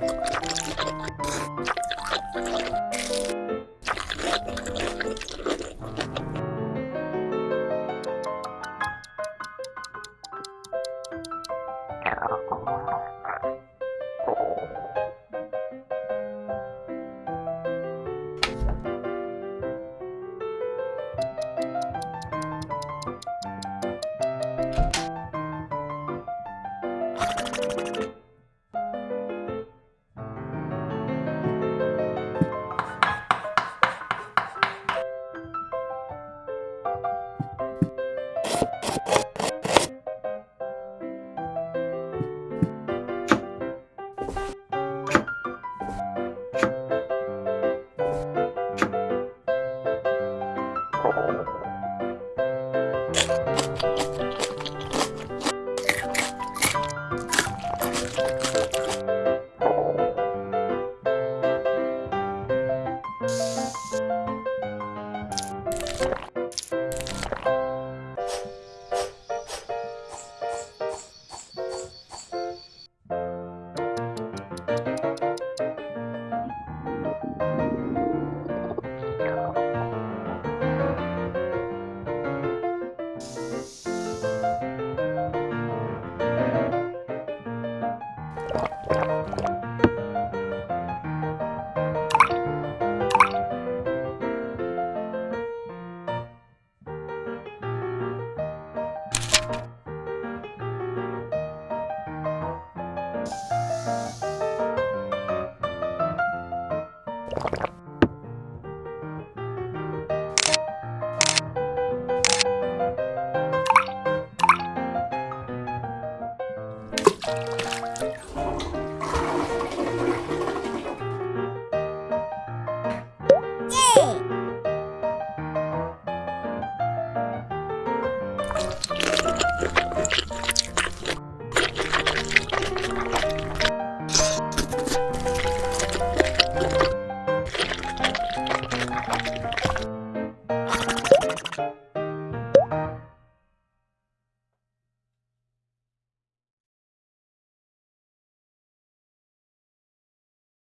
you you you